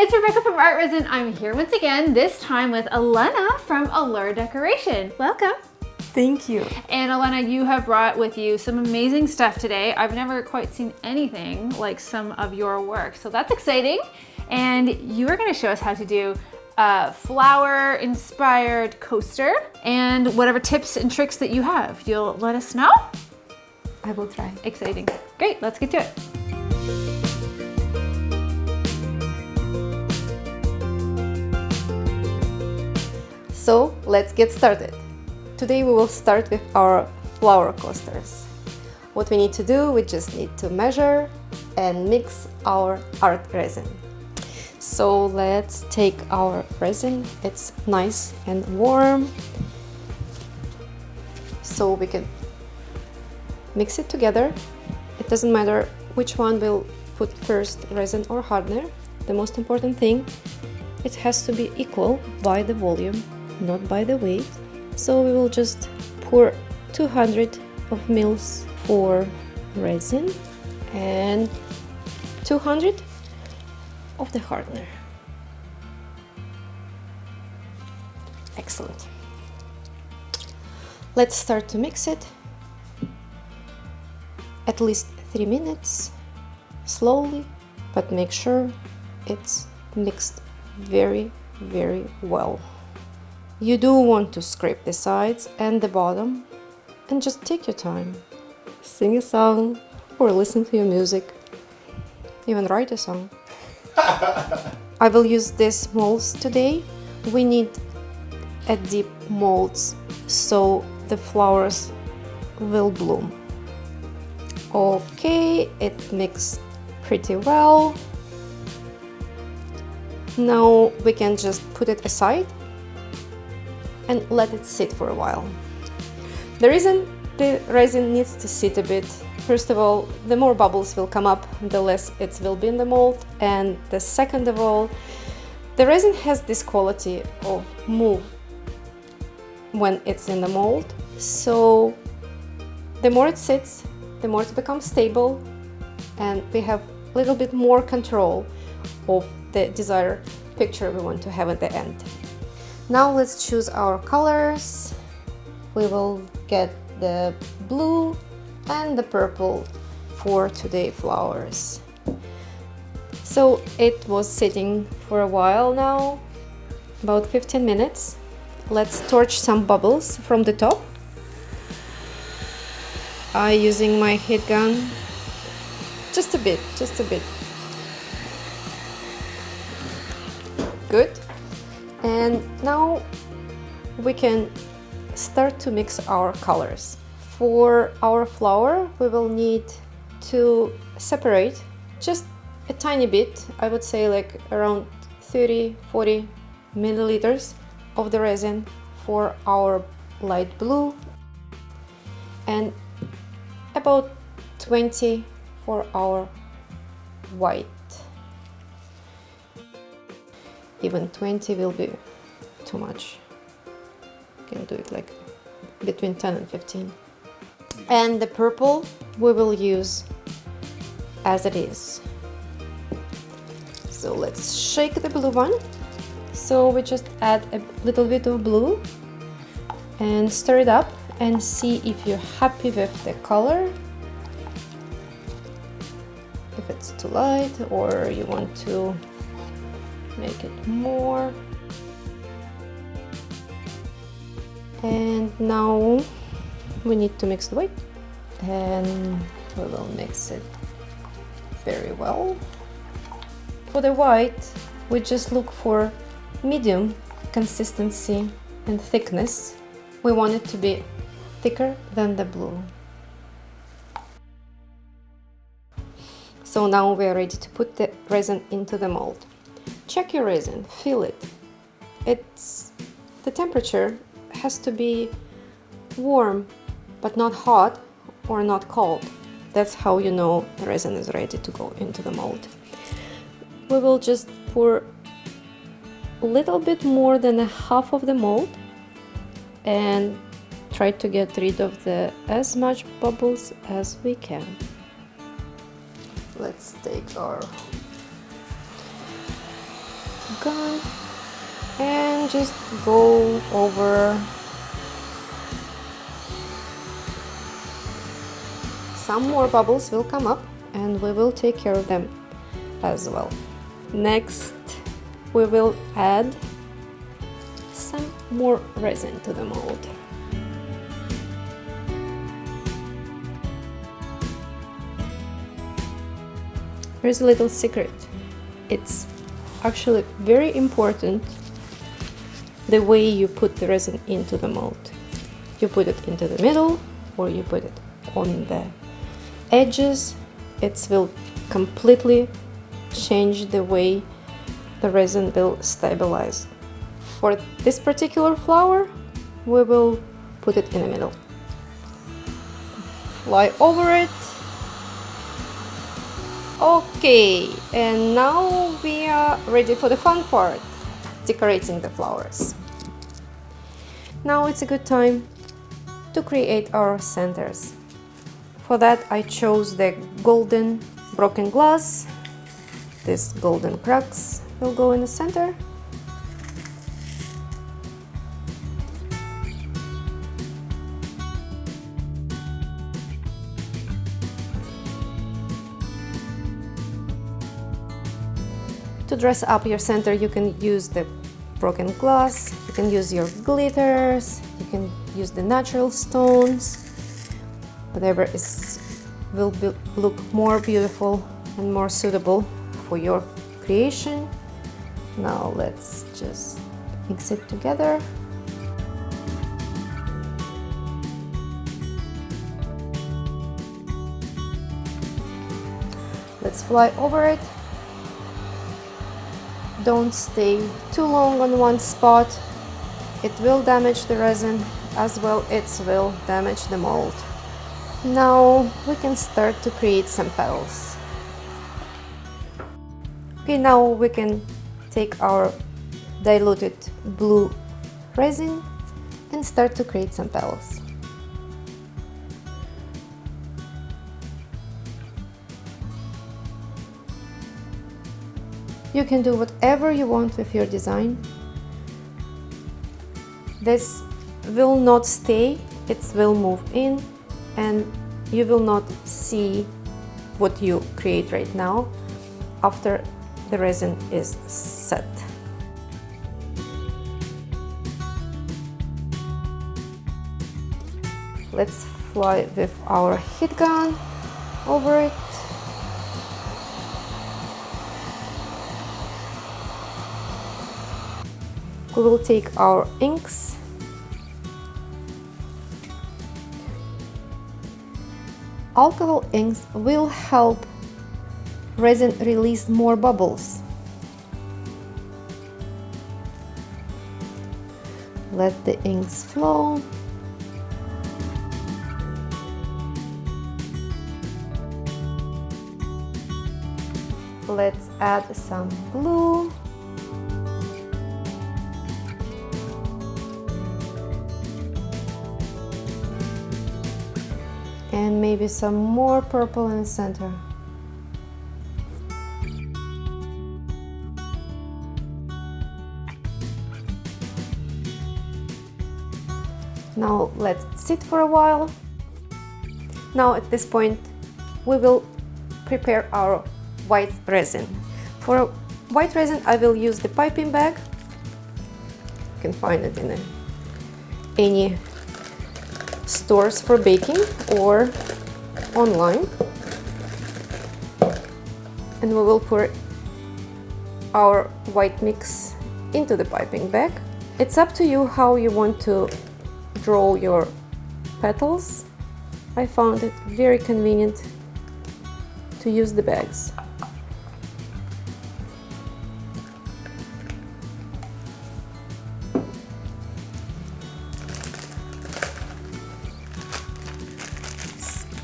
it's Rebecca from ArtResin. I'm here once again, this time with Elena from Allure Decoration. Welcome. Thank you. And Elena, you have brought with you some amazing stuff today. I've never quite seen anything like some of your work, so that's exciting. And you are gonna show us how to do a flower inspired coaster and whatever tips and tricks that you have. You'll let us know? I will try. Exciting. Great, let's get to it. So let's get started. Today we will start with our flower coasters. What we need to do, we just need to measure and mix our art resin. So let's take our resin, it's nice and warm. So we can mix it together. It doesn't matter which one will put first, resin or hardener. The most important thing, it has to be equal by the volume not by the weight. So we will just pour 200 of mils for resin and 200 of the hardener. Excellent. Let's start to mix it. At least three minutes, slowly, but make sure it's mixed very, very well. You do want to scrape the sides and the bottom and just take your time. Sing a song or listen to your music. Even write a song. I will use these molds today. We need a deep molds so the flowers will bloom. Okay, it mixed pretty well. Now we can just put it aside and let it sit for a while. The reason the resin needs to sit a bit, first of all, the more bubbles will come up, the less it will be in the mold, and the second of all, the resin has this quality of move when it's in the mold, so the more it sits, the more it becomes stable, and we have a little bit more control of the desired picture we want to have at the end. Now let's choose our colors. We will get the blue and the purple for today flowers. So it was sitting for a while now, about 15 minutes. Let's torch some bubbles from the top. I using my heat gun, just a bit, just a bit. And now we can start to mix our colors. For our flower, we will need to separate just a tiny bit, I would say like around 30-40 milliliters of the resin for our light blue and about 20 for our white even 20 will be too much. You can do it like between 10 and 15 and the purple we will use as it is. So let's shake the blue one. So we just add a little bit of blue and stir it up and see if you're happy with the color. If it's too light or you want to make it more and now we need to mix the white. And we will mix it very well. For the white we just look for medium consistency and thickness. We want it to be thicker than the blue. So now we are ready to put the resin into the mold. Check your resin, feel it. It's the temperature has to be warm but not hot or not cold. That's how you know the resin is ready to go into the mold. We will just pour a little bit more than a half of the mold and try to get rid of the as much bubbles as we can. Let's take our gun and just go over. Some more bubbles will come up and we will take care of them as well. Next we will add some more resin to the mold. Here's a little secret. It's actually very important the way you put the resin into the mold. You put it into the middle or you put it on the edges. It will completely change the way the resin will stabilize. For this particular flower, we will put it in the middle. Fly over it Okay, and now we are ready for the fun part, decorating the flowers. Now it's a good time to create our centers. For that I chose the golden broken glass. This golden crux will go in the center To dress up your center, you can use the broken glass, can use your glitters, you can use the natural stones, whatever is will be, look more beautiful and more suitable for your creation. Now let's just mix it together. Let's fly over it don't stay too long on one spot. It will damage the resin as well it will damage the mold. Now we can start to create some petals. Okay, now we can take our diluted blue resin and start to create some petals. You can do whatever you want with your design. This will not stay, it will move in and you will not see what you create right now after the resin is set. Let's fly with our heat gun over it we will take our inks alcohol inks will help resin release more bubbles. Let the inks flow. Let's add some glue maybe some more purple in the center. Now let's sit for a while. Now at this point we will prepare our white resin. For white resin I will use the piping bag. You can find it in a, any stores for baking or online and we will pour our white mix into the piping bag. It's up to you how you want to draw your petals. I found it very convenient to use the bags.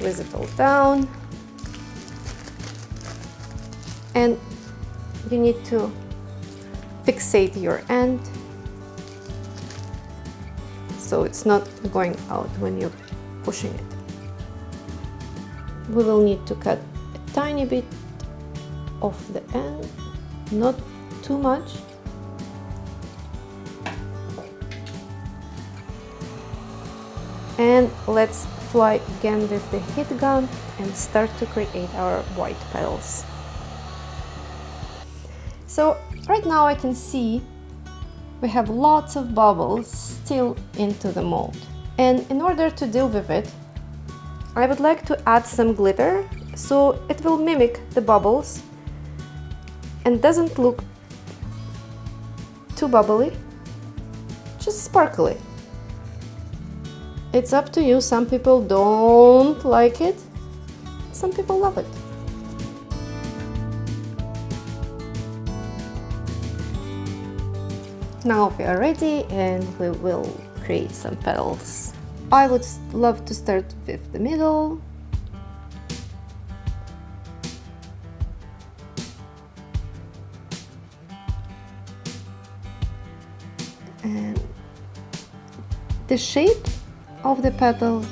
visible it all down. And you need to fixate your end so it's not going out when you're pushing it. We will need to cut a tiny bit off the end, not too much. And let's again with the heat gun and start to create our white petals. So right now I can see we have lots of bubbles still into the mold. And in order to deal with it, I would like to add some glitter so it will mimic the bubbles and doesn't look too bubbly, just sparkly. It's up to you, some people don't like it, some people love it. Now we are ready and we will create some petals. I would love to start with the middle. And the shape of the petals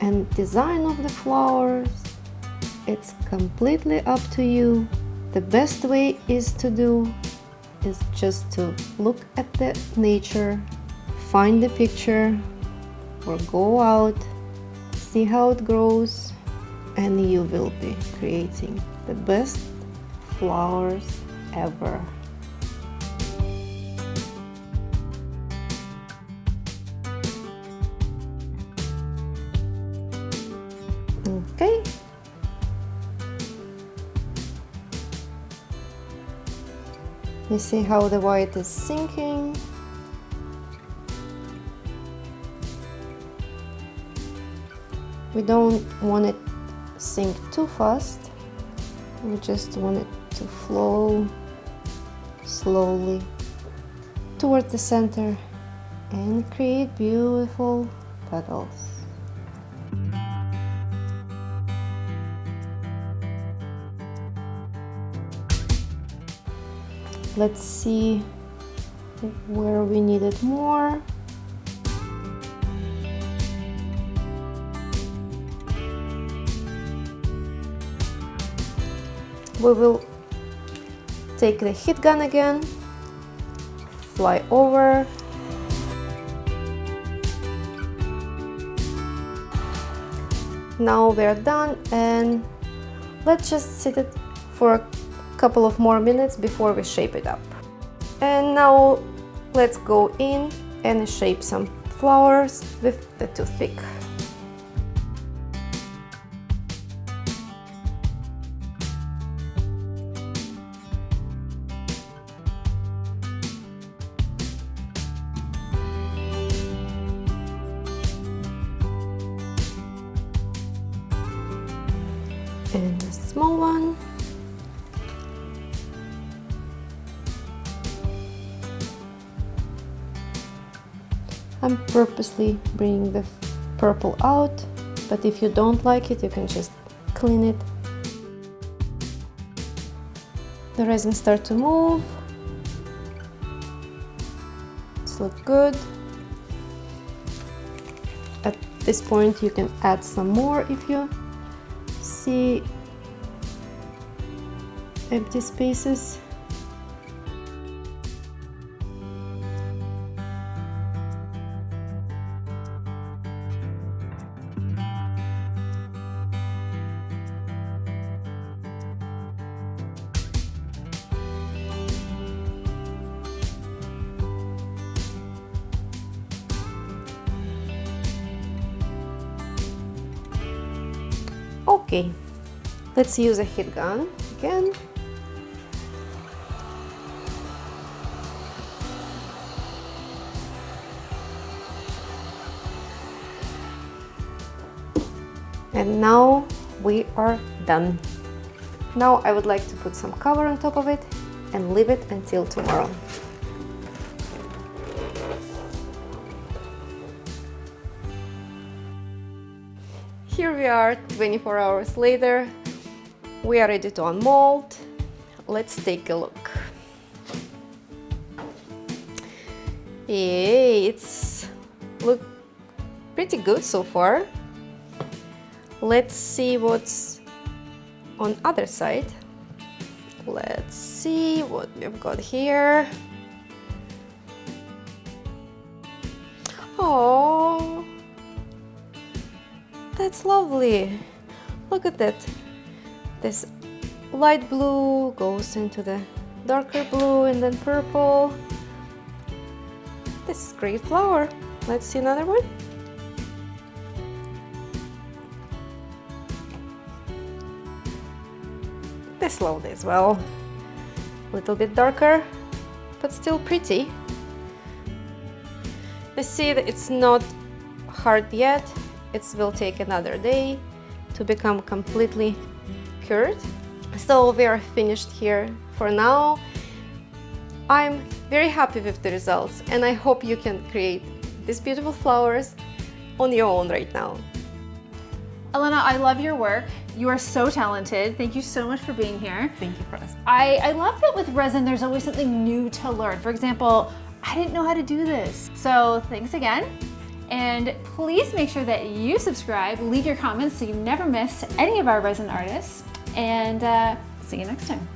and design of the flowers, it's completely up to you. The best way is to do is just to look at the nature, find the picture, or go out, see how it grows, and you will be creating the best flowers ever. You see how the white is sinking. We don't want it sink too fast. We just want it to flow slowly toward the center and create beautiful petals. Let's see where we need it more. We will take the heat gun again, fly over, now we're done and let's just sit it for a couple of more minutes before we shape it up. And now let's go in and shape some flowers with the toothpick. I'm purposely bringing the purple out, but if you don't like it, you can just clean it. The resin start to move. It's look good. At this point, you can add some more if you see empty spaces. Okay, let's use a heat gun again. And now we are done. Now I would like to put some cover on top of it and leave it until tomorrow. Here we are 24 hours later. We are ready to unmold. Let's take a look. Hey, it's look pretty good so far. Let's see what's on other side. Let's see what we've got here. Oh, That's lovely. Look at that. This light blue goes into the darker blue and then purple. This is great flower. Let's see another one. This lovely as well. A little bit darker, but still pretty. The seed, it's not hard yet. It will take another day to become completely cured. So we are finished here for now. I'm very happy with the results and I hope you can create these beautiful flowers on your own right now. Elena, I love your work. You are so talented. Thank you so much for being here. Thank you for us. I, I love that with resin, there's always something new to learn. For example, I didn't know how to do this. So thanks again. And please make sure that you subscribe, leave your comments so you never miss any of our resin artists. And uh, see you next time.